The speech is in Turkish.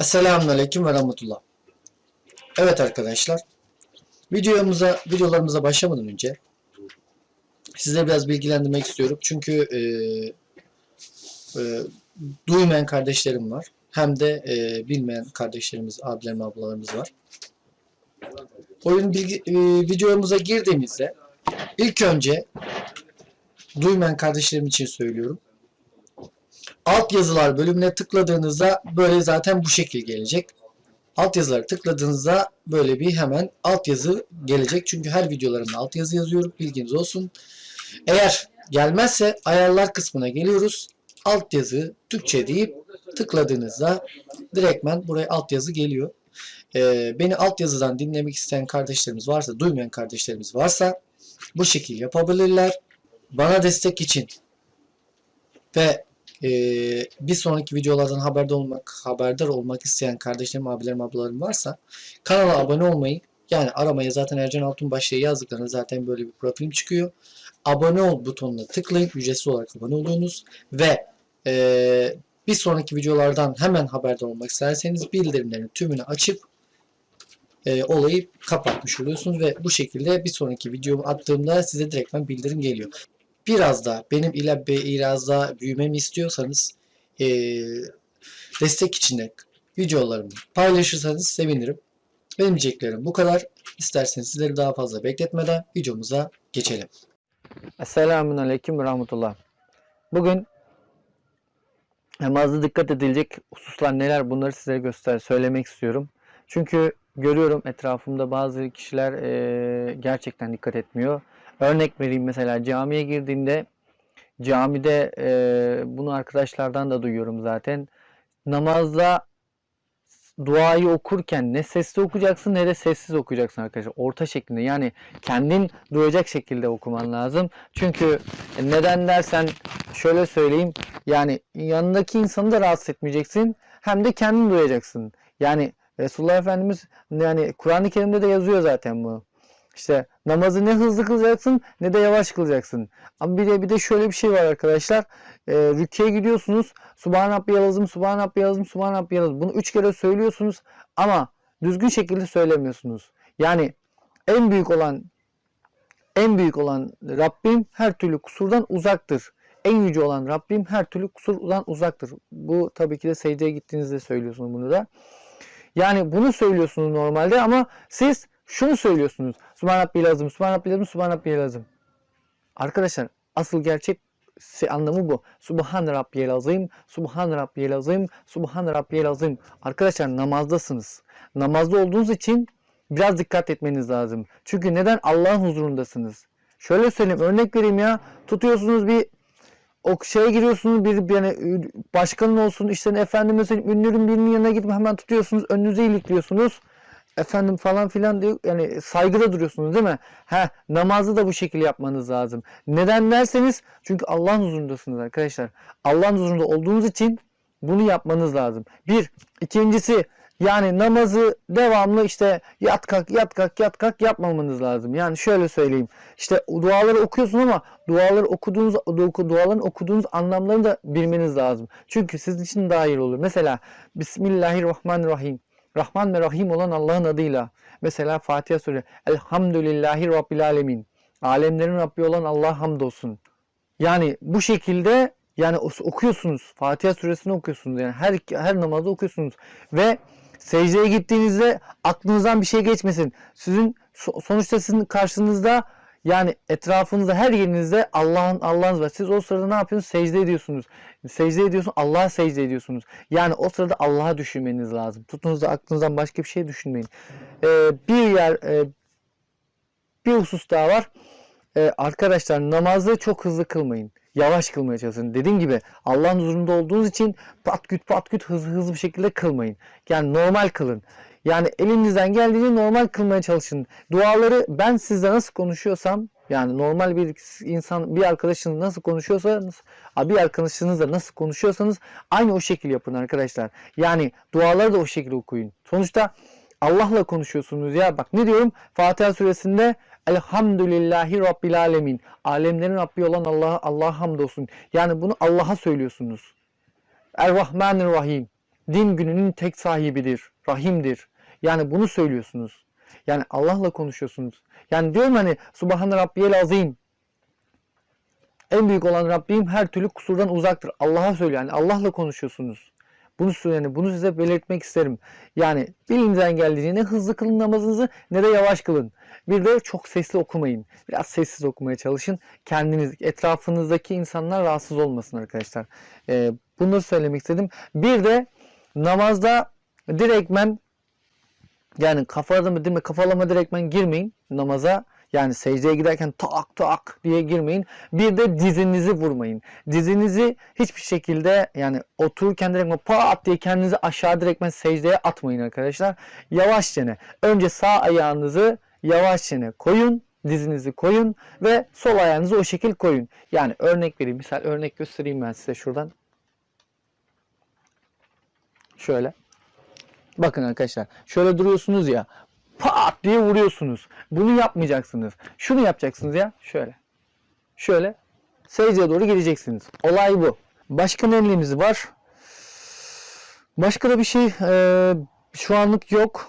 Selamünaleyküm ve rahmetullah. Evet arkadaşlar. Videomuza, videolarımıza başlamadan önce size biraz bilgilendirmek istiyorum. Çünkü e, e, duymayan kardeşlerim var. Hem de e, bilmeyen kardeşlerimiz, abilerim, ablalarımız var. Oyun bilgi, e, videomuza girdiğimizde ilk önce duymayan kardeşlerim için söylüyorum. Alt yazılar bölümüne tıkladığınızda böyle zaten bu şekil gelecek. Alt yazıları tıkladığınızda böyle bir hemen alt yazı gelecek. Çünkü her videolarımda alt yazı yazıyorum. Bilginiz olsun. Eğer gelmezse ayarlar kısmına geliyoruz. Alt yazı Türkçe deyip tıkladığınızda direktmen buraya alt yazı geliyor. Ee, beni alt yazıdan dinlemek isteyen kardeşlerimiz varsa, duymayan kardeşlerimiz varsa bu şekil yapabilirler. Bana destek için ve ee, bir sonraki videolardan haberdar olmak, haberdar olmak isteyen kardeşlerim, abilerim, ablalarım varsa kanala abone olmayı yani aramaya zaten Ercan Altunbaş diye yazdıklarında zaten böyle bir profilim çıkıyor. Abone ol butonuna tıklayın. Ücretsiz olarak abone oluyorsunuz ve ee, bir sonraki videolardan hemen haberdar olmak isterseniz bildirimlerin tümünü açıp e, olayı kapatmış oluyorsunuz ve bu şekilde bir sonraki videomu attığımda size direktmen bildirim geliyor biraz da benim ile biraz daha büyümemi istiyorsanız e, destek içinde videolarımı paylaşırsanız sevinirim. Benim diyeceklerim bu kadar. İsterseniz sizleri daha fazla bekletmeden videomuza geçelim. Esselamun Aleyküm ve Rahmetullah. Bugün namazda dikkat edilecek hususlar neler bunları size göster söylemek istiyorum. Çünkü görüyorum etrafımda bazı kişiler e, gerçekten dikkat etmiyor. Örnek vereyim mesela camiye girdiğinde camide e, bunu arkadaşlardan da duyuyorum zaten. Namazda duayı okurken ne sesli okuyacaksın ne de sessiz okuyacaksın arkadaşlar. Orta şeklinde yani kendin duyacak şekilde okuman lazım. Çünkü neden dersen şöyle söyleyeyim yani yanındaki insanı da rahatsız etmeyeceksin hem de kendin duyacaksın. Yani Resulullah Efendimiz yani Kur'an-ı Kerim'de de yazıyor zaten bu. İşte namazı ne hızlı kılacaksın ne de yavaş kılacaksın. Ama bir de bir de şöyle bir şey var arkadaşlar. E, rüküye gidiyorsunuz. Subhan Rabbiyal Azim, Subhan Rabbiyal Azim, Subhan Rabbiyal Azim. Bunu üç kere söylüyorsunuz ama düzgün şekilde söylemiyorsunuz. Yani en büyük olan en büyük olan Rabbim her türlü kusurdan uzaktır. En yüce olan Rabbim her türlü kusurdan uzaktır. Bu tabii ki de secdeye gittiğinizde söylüyorsunuz bunu da. Yani bunu söylüyorsunuz normalde ama siz şunu söylüyorsunuz. Subhan Rabbi lazım, Subhan Rabbi lazım, Subhan Rabbi lazım. Arkadaşlar asıl gerçek anlamı bu. Subhan Rabbiyel Azim, Subhan Rabbiyel Azim, Subhan Rabbiyel Azim. Arkadaşlar namazdasınız. Namazda olduğunuz için biraz dikkat etmeniz lazım. Çünkü neden? Allah'ın huzurundasınız. Şöyle söyleyeyim, örnek vereyim ya. Tutuyorsunuz bir o şeye giriyorsunuz bir yani başkanın olsun işte efendim mesela ünlünün birinin yanına gidip hemen tutuyorsunuz önünüze ilikliyorsunuz efendim falan filan diyor. Yani saygıda duruyorsunuz değil mi? Ha namazı da bu şekilde yapmanız lazım. Neden derseniz çünkü Allah'ın huzurundasınız arkadaşlar. Allah'ın huzurunda olduğunuz için bunu yapmanız lazım. Bir. ikincisi yani namazı devamlı işte yat kalk yat kalk yat kalk yapmamanız lazım. Yani şöyle söyleyeyim. İşte duaları okuyorsun ama duaları okuduğunuz duaların okuduğunuz anlamlarını da bilmeniz lazım. Çünkü sizin için daha iyi olur. Mesela Bismillahirrahmanirrahim. Rahman ve Rahim olan Allah'ın adıyla. Mesela Fatiha Suresi. Elhamdülillahi Rabbil Alemin. Alemlerin Rabbi olan Allah hamdolsun. Yani bu şekilde yani okuyorsunuz. Fatiha suresini okuyorsunuz. Yani her her namazda okuyorsunuz. Ve secdeye gittiğinizde aklınızdan bir şey geçmesin. Sizin sonuçta sizin karşınızda yani etrafınızda her yerinizde Allah'ın Allah'ınız var. Siz o sırada ne yapıyorsunuz? Secde ediyorsunuz. Secde ediyorsunuz. Allah'a secde ediyorsunuz. Yani o sırada Allah'a düşünmeniz lazım. Tutunuzda aklınızdan başka bir şey düşünmeyin. Ee, bir yer e, bir husus daha var. Ee, arkadaşlar namazı çok hızlı kılmayın. Yavaş kılmaya çalışın. Dediğim gibi Allah'ın huzurunda olduğunuz için pat küt pat küt hızlı hızlı bir şekilde kılmayın. Yani normal kılın. Yani elinizden geldiğince normal kılmaya çalışın. Duaları ben sizle nasıl konuşuyorsam yani normal bir insan bir arkadaşınız nasıl konuşuyorsanız bir arkadaşınızla nasıl konuşuyorsanız aynı o şekil yapın arkadaşlar. Yani duaları da o şekilde okuyun. Sonuçta Allah'la konuşuyorsunuz ya. Bak ne diyorum? Fatiha suresinde Elhamdülillahi Rabbil Alemin. Alemlerin Rabbi olan Allah'a Allah hamdolsun. Yani bunu Allah'a söylüyorsunuz. Er-Rahmanir Rahim. din gününün tek sahibidir, rahimdir. Yani bunu söylüyorsunuz. Yani Allah'la konuşuyorsunuz. Yani diyorum hani Subhane Rabbiyel Azim. En büyük olan Rabbim her türlü kusurdan uzaktır. Allah'a söylüyor. Yani Allah'la konuşuyorsunuz. Bunu yani bunu size belirtmek isterim. Yani bilinizden geldiğince ne hızlı kılın namazınızı ne de yavaş kılın. Bir de çok sesli okumayın. Biraz sessiz okumaya çalışın. Kendiniz, etrafınızdaki insanlar rahatsız olmasın arkadaşlar. Ee, bunları söylemek istedim. Bir de namazda direktmen yani kafalama, değil mi? kafalama direktmen girmeyin namaza. Yani secdeye giderken tak tak diye girmeyin. Bir de dizinizi vurmayın. Dizinizi hiçbir şekilde yani otururken direkt pat diye kendinizi aşağı direktmen secdeye atmayın arkadaşlar. Yavaşça önce sağ ayağınızı yavaşça koyun. Dizinizi koyun ve sol ayağınızı o şekil koyun. Yani örnek vereyim. Misal örnek göstereyim ben size şuradan. Şöyle. Bakın arkadaşlar şöyle duruyorsunuz ya pat diye vuruyorsunuz. Bunu yapmayacaksınız. Şunu yapacaksınız ya şöyle. Şöyle secdeye doğru gideceksiniz. Olay bu. Başka neyimiz var? Başka da bir şey e, şu anlık yok.